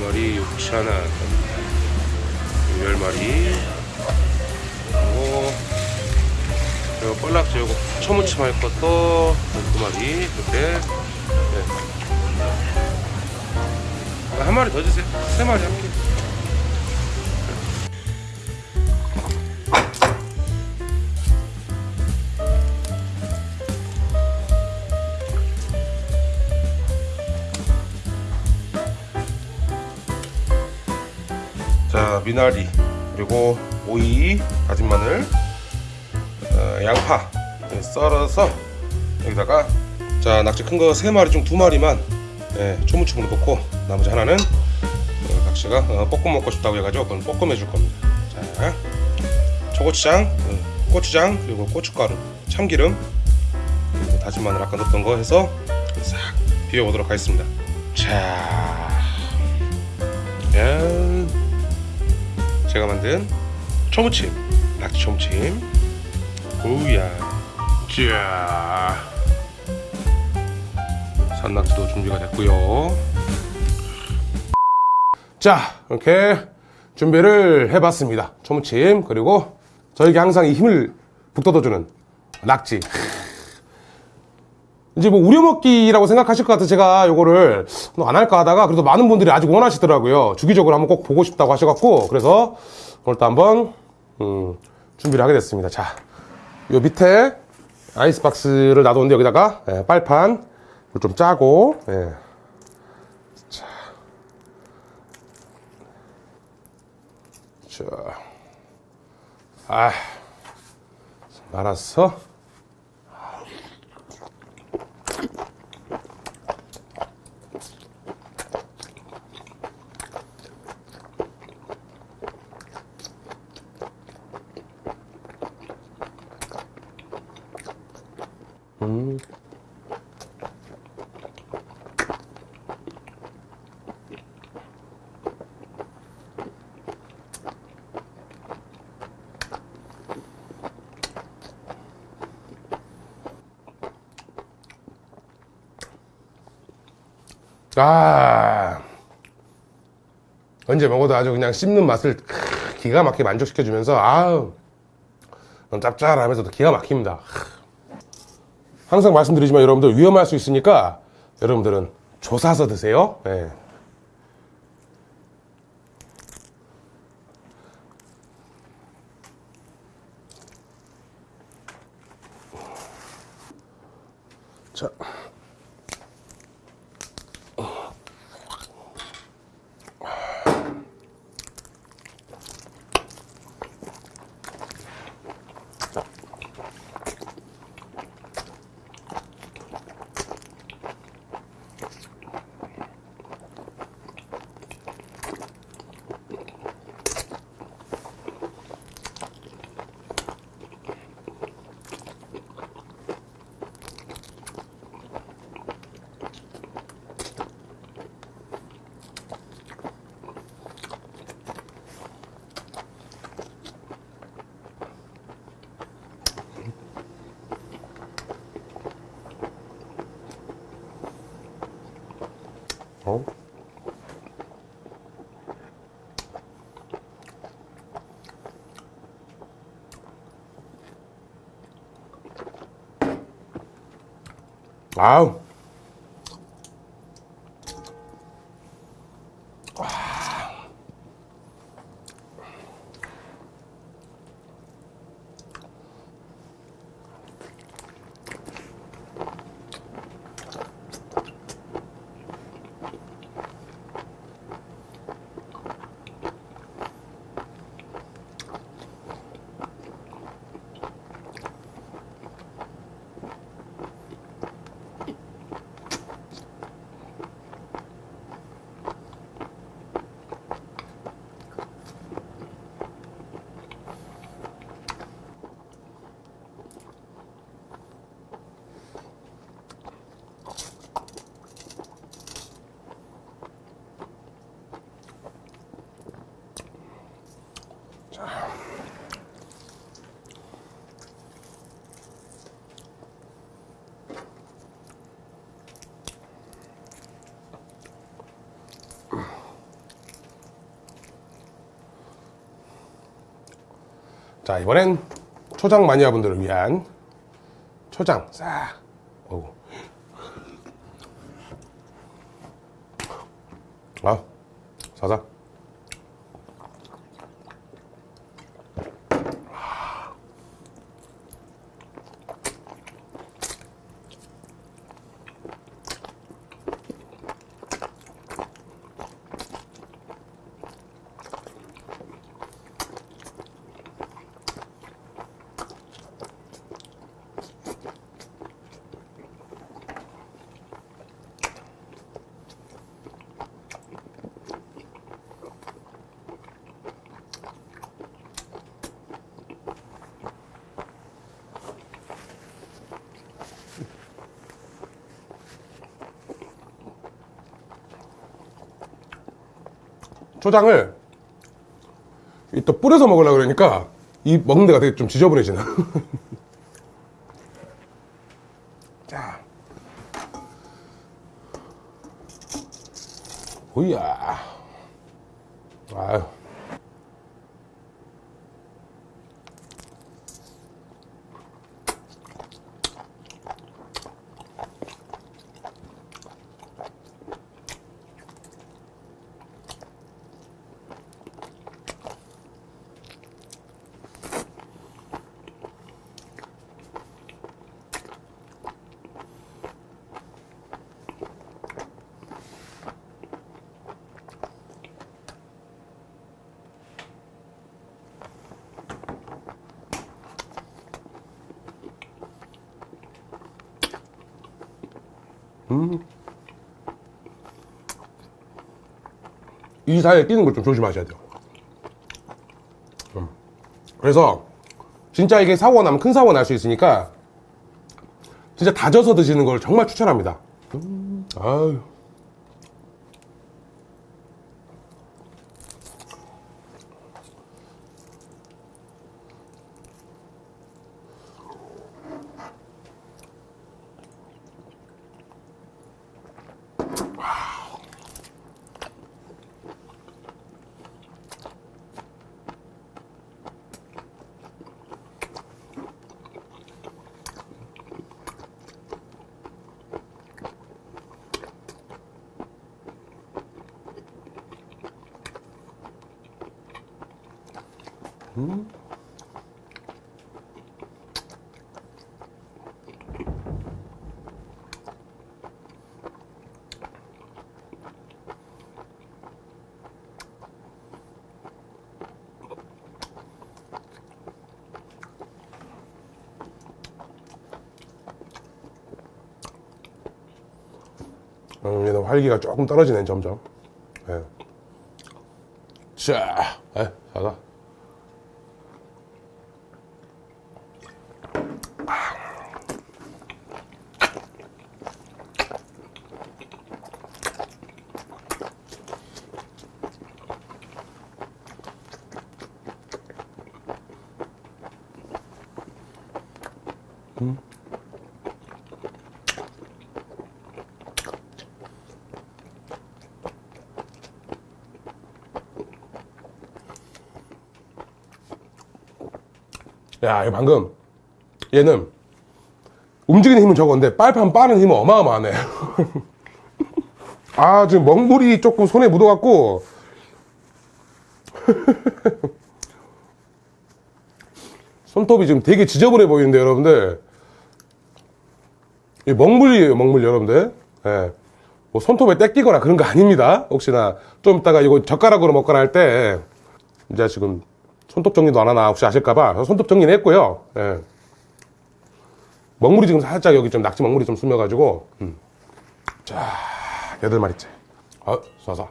마리 6천 원. 열 마리. 그리고 그리고 뻘락지 요거 초무침 할 것도 두 마리 이렇게. 네. 한 마리 더 주세요. 세 마리 할게요. 미나리 그리고 오이 다진 마늘 어, 양파 네, 썰어서 여기다가 자 낙지 큰 거 세 마리 중 두 마리만 예, 초무침으로 넣고 나머지 하나는 어, 낙지가 어, 볶음 먹고 싶다고 해가지고 그건 볶음 해줄 겁니다 자 초고추장 어, 고추장 그리고 고춧가루 참기름 그리고 다진 마늘 아까 넣었던 거 해서 싹 비벼보도록 하겠습니다 자 짠. 제가 만든 초무침 낙지 초무침. 오우야. 자. 산낙지도 준비가 됐고요. 자 이렇게 준비를 해봤습니다. 초무침 그리고 저에게 항상 이 힘을 북돋아주는 낙지 이제 뭐 우려먹기라고 생각하실 것 같아서 제가 요거를 안 할까 하다가 그래도 많은 분들이 아직 원하시더라고요. 주기적으로 한번 꼭 보고 싶다고 하셔갖고 그래서 오늘 또 한번 음, 준비를 하게 됐습니다. 자, 요 밑에 아이스박스를 놔뒀는데 여기다가 예, 빨판 좀 짜고 예. 자, 자, 아, 말았어. 아. 언제 먹어도 아주 그냥 씹는 맛을 크, 기가 막히게 만족시켜주면서 아우. 짭짤하면서도 기가 막힙니다 항상 말씀드리지만 여러분들 위험할 수 있으니까 여러분들은 조사서 드세요 예. 자. 어? 아우 자 이번엔 초장 마니아분들을 위한 초장 싹. 어우. 아 사사 초장을 이또 뿌려서 먹으려고 그러니까 이 먹는 데가 되게 좀 지저분해지네 자. 오이야. 아유 이 사이에 끼는 걸 좀 조심하셔야 돼요. 음. 그래서 진짜 이게 사고가 나면 큰 사고가 날 수 있으니까 진짜 다져서 드시는 걸 정말 추천합니다. 음. 아유. 음, 얘는 활기가 조금 떨어지네 점점. 예. 자, 에, 자가. 야, 방금 얘는 움직이는 힘은 적었는데 빨판 빠는 힘은 어마어마하네. 아, 지금 먹물이 조금 손에 묻어갖고 손톱이 지금 되게 지저분해 보이는데 여러분들 이 먹물이에요, 먹물 여러분들. 예. 뭐 손톱에 때 끼거나 그런 거 아닙니다. 혹시나 좀 이따가 이거 젓가락으로 먹거나 할 때 이제 지금 손톱 정리도 안 하나 혹시 아실까봐 손톱 정리는 했고요. 예. 먹물이 지금 살짝 여기 좀 낙지 먹물이 좀 스며가지고 음. 자 여덟 마리째. 어, 쏴서.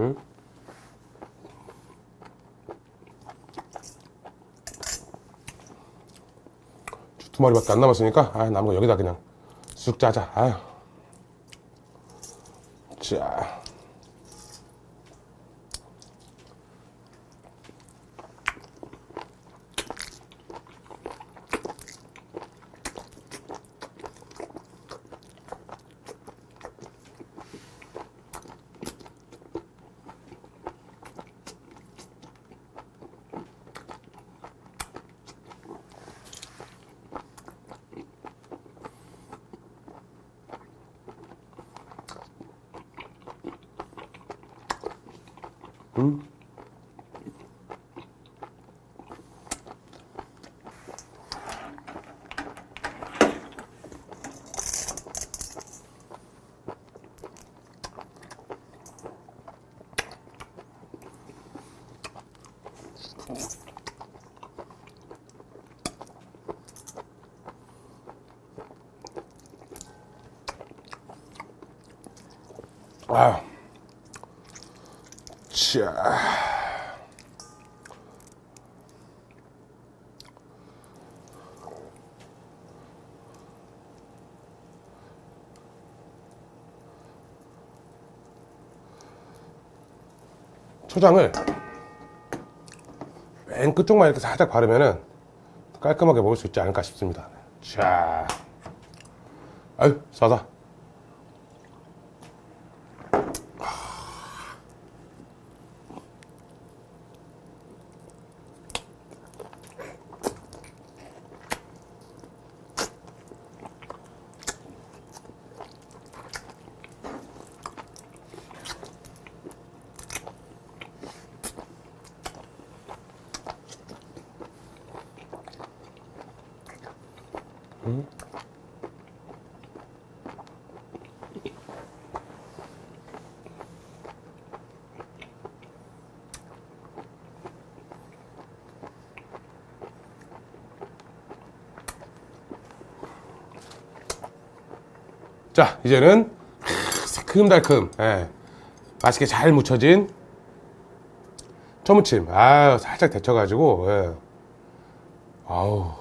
응? 두 마리밖에 안 남았으니까 아 남은 거 여기다 그냥 쑥 짜자. 아유 자 아유. 자. 초장을 맨 끝쪽만 이렇게 살짝 바르면은 깔끔하게 먹을 수 있지 않을까 싶습니다. 자, 아유 싸다. 자, 이제는 새큼달큼, 예, 맛있게 잘 묻혀진 초무침. 아유, 살짝 데쳐가지고, 예. 아우.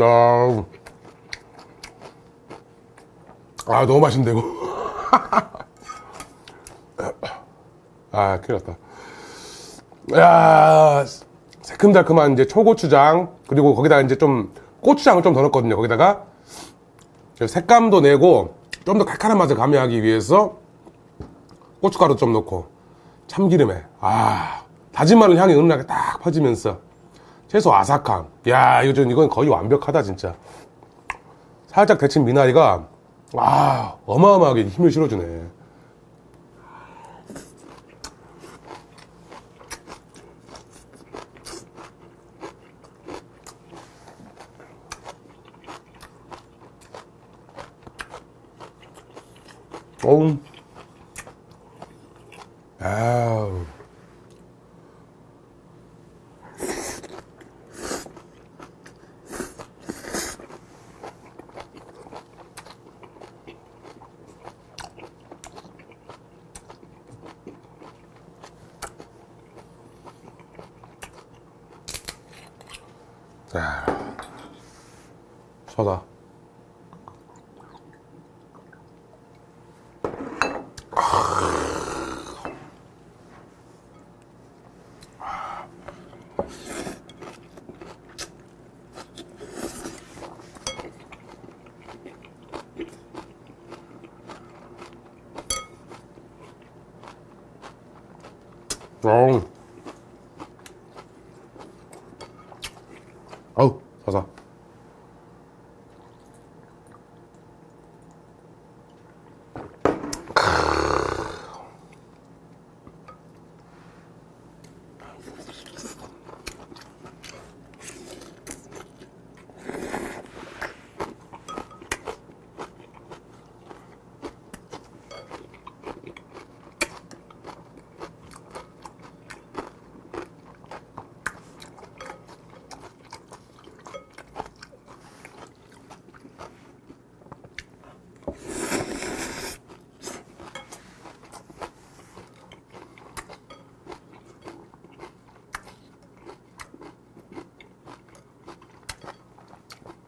아우. 아 너무 맛있는데 이거. 아 큰일 났다. 야 새큼달큼한 이제 초고추장 그리고 거기다가 이제 좀 고추장을 좀 더 넣었거든요 거기다가. 색감도 내고 좀 더 칼칼한 맛을 가미하기 위해서 고춧가루 좀 넣고 참기름에. 아 다진 마늘 향이 은은하게 딱 퍼지면서 채소 아삭함. 야 이거 좀 이건 거의 완벽하다 진짜. 살짝 데친 미나리가 와 어마어마하게 힘을 실어주네. 어우 자, 서다.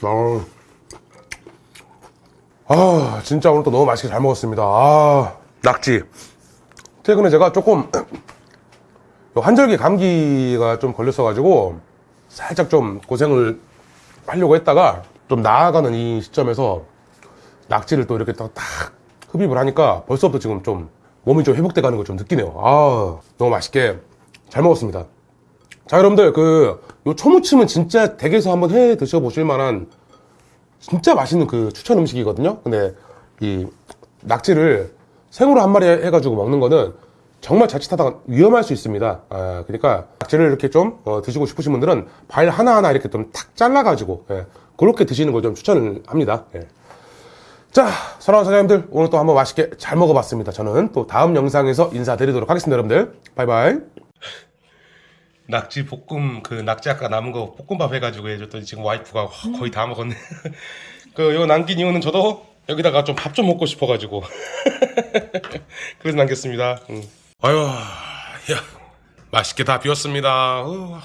어. 아 진짜 오늘 또 너무 맛있게 잘 먹었습니다. 아. 낙지. 최근에 제가 조금 요 환절기 감기가 좀 걸렸어 가지고 살짝 좀 고생을 하려고 했다가 좀 나아가는 이 시점에서 낙지를 또 이렇게 딱, 딱 흡입을 하니까 벌써부터 지금 좀 몸이 좀 회복돼 가는 걸 좀 느끼네요. 아 너무 맛있게 잘 먹었습니다 자 여러분들 그 요 초무침은 진짜 댁에서 한번 해 드셔보실 만한 진짜 맛있는 그 추천 음식이거든요. 근데 이 낙지를 생으로 한 마리 해가지고 먹는 거는 정말 자칫하다가 위험할 수 있습니다. 아, 그러니까 낙지를 이렇게 좀 어, 드시고 싶으신 분들은 발 하나하나 이렇게 좀 탁 잘라가지고 예, 그렇게 드시는 걸 좀 추천을 합니다. 예. 자, 사랑하는 사장님들 오늘 또 한번 맛있게 잘 먹어봤습니다. 저는 또 다음 영상에서 인사드리도록 하겠습니다, 여러분들. 바이바이. 낙지 볶음 그 낙지 아까 남은 거 볶음밥 해가지고 해줬더니 지금 와이프가 거의 다 먹었네. 그 이거 남긴 이유는 저도 여기다가 좀 밥좀 먹고 싶어가지고 그래서 남겼습니다. 응. 아유, 야 맛있게 다 비웠습니다. 어,